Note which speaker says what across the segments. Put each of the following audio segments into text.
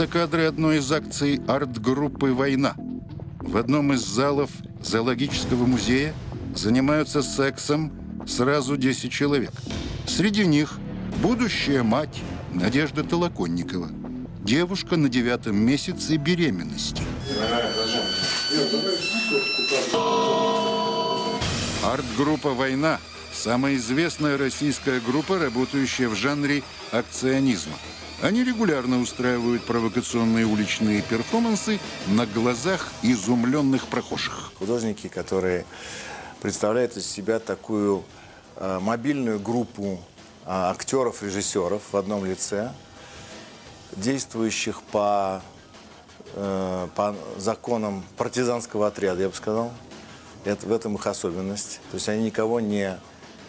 Speaker 1: Это кадры одной из акций арт-группы «Война». В одном из залов зоологического музея занимаются сексом сразу 10 человек. Среди них будущая мать Надежда Толоконникова, девушка на девятом месяце беременности. Арт-группа «Война» – самая известная российская группа, работающая в жанре акционизма. Они регулярно устраивают провокационные уличные перформансы на глазах изумленных прохожих.
Speaker 2: Художники, которые представляют из себя такую э, мобильную группу э, актеров, режиссеров в одном лице, действующих по, э, по законам партизанского отряда, я бы сказал. Это, в этом их особенность. То есть они никого не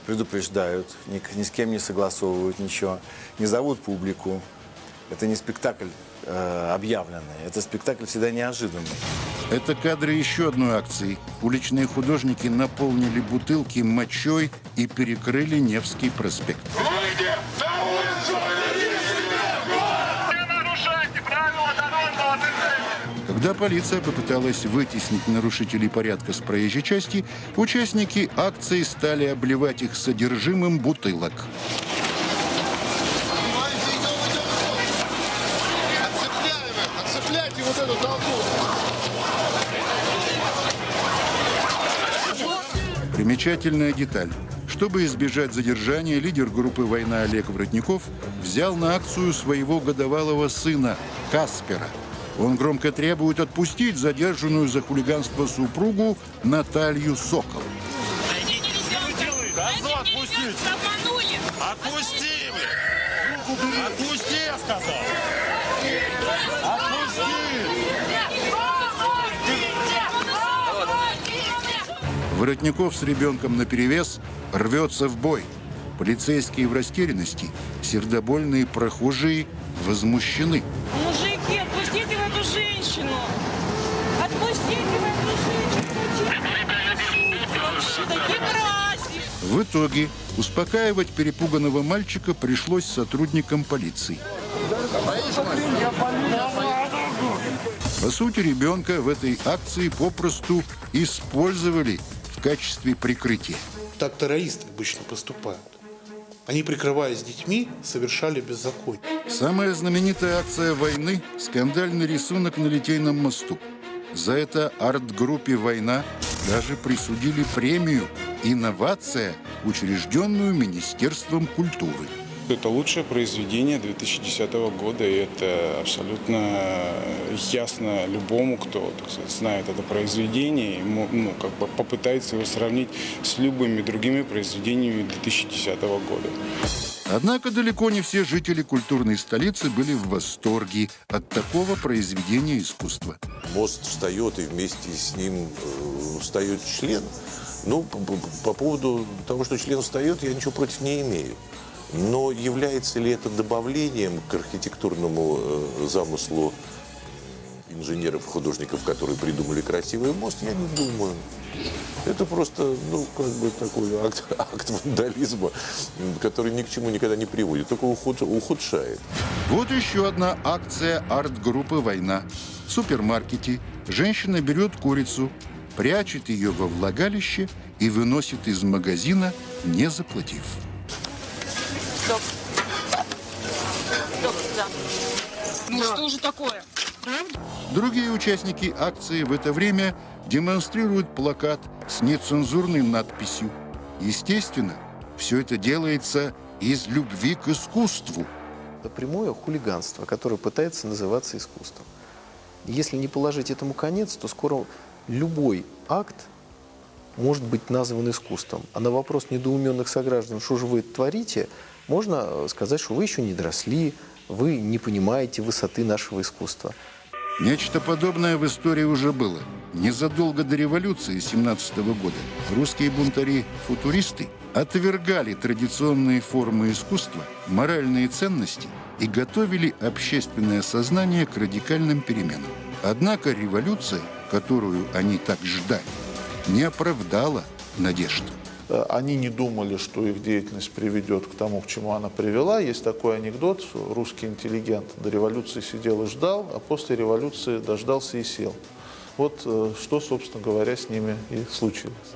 Speaker 2: предупреждают, ни, ни с кем не согласовывают ничего, не зовут публику. Это не спектакль э, объявленный, это спектакль всегда неожиданный.
Speaker 1: Это кадры еще одной акции. Уличные художники наполнили бутылки мочой и перекрыли Невский проспект.
Speaker 3: Выйди! На улицу! Не нарушайте правила дорожного движения!
Speaker 1: Когда полиция попыталась вытеснить нарушителей порядка с проезжей части, участники акции стали обливать их содержимым бутылок.
Speaker 4: Эту толпу!
Speaker 1: Примечательная деталь. Чтобы избежать задержания, лидер группы «Война» Олег Воротников взял на акцию своего годовалого сына Каспера. Он громко требует отпустить задержанную за хулиганство супругу Наталью Сокол.
Speaker 3: Козу отпустить!
Speaker 5: Обманули!
Speaker 3: Отпусти! Отпусти, я сказал! Отпусти!
Speaker 1: Воротников с ребенком наперевес рвется в бой. Полицейские в растерянности, сердобольные прохожие возмущены.
Speaker 5: Мужики, отпустите в эту женщину! Отпустите в эту женщину!
Speaker 1: В итоге успокаивать перепуганного мальчика пришлось сотрудникам полиции. По сути, ребенка в этой акции попросту использовали в качестве прикрытия.
Speaker 6: Так террористы обычно поступают. Они, прикрываясь детьми, совершали беззаконие.
Speaker 1: Самая знаменитая акция войны – скандальный рисунок на Литейном мосту. За это арт-группе «Война» даже присудили премию «Инновация», учрежденную Министерством культуры.
Speaker 7: Это лучшее произведение 2010 года, и это абсолютно ясно любому, кто так сказать, знает это произведение, и мо- ну, как бы попытается его сравнить с любыми другими произведениями 2010 года.
Speaker 1: Однако далеко не все жители культурной столицы были в восторге от такого произведения искусства.
Speaker 8: мост встает, и вместе с ним э, встает член. Ну, по, по- по поводу того, что член встает, я ничего против не имею. Но является ли это добавлением к архитектурному э, замыслу инженеров, художников, которые придумали красивый мост, я не думаю. Это просто, ну, как бы такой акт, акт вандализма, который ни к чему никогда не приводит, только ухуд- ухудшает.
Speaker 1: Вот еще одна акция арт-группы «Война». В супермаркете женщина берет курицу, прячет ее во влагалище и выносит из магазина, не заплатив.
Speaker 5: Стоп. Стоп, да. Ну что же такое?
Speaker 1: Другие участники акции в это время демонстрируют плакат с нецензурной надписью. Естественно, все это делается из любви к искусству.
Speaker 2: Это прямое хулиганство, которое пытается называться искусством. Если не положить этому конец, то скоро любой акт может быть назван искусством. А на вопрос недоуменных сограждан, что же вы творите, можно сказать, что вы еще не доросли, вы не понимаете высоты нашего искусства.
Speaker 1: Нечто подобное в истории уже было. Незадолго до революции 17 года русские бунтари-футуристы отвергали традиционные формы искусства, моральные ценности и готовили общественное сознание к радикальным переменам. Однако революция, которую они так ждали, не оправдала надежд.
Speaker 9: Э, они не думали, что их деятельность приведет к тому, к чему она привела. Есть такой анекдот, русский интеллигент до революции сидел и ждал, а после революции дождался и сел. Вот э, что, собственно говоря, с ними и случилось.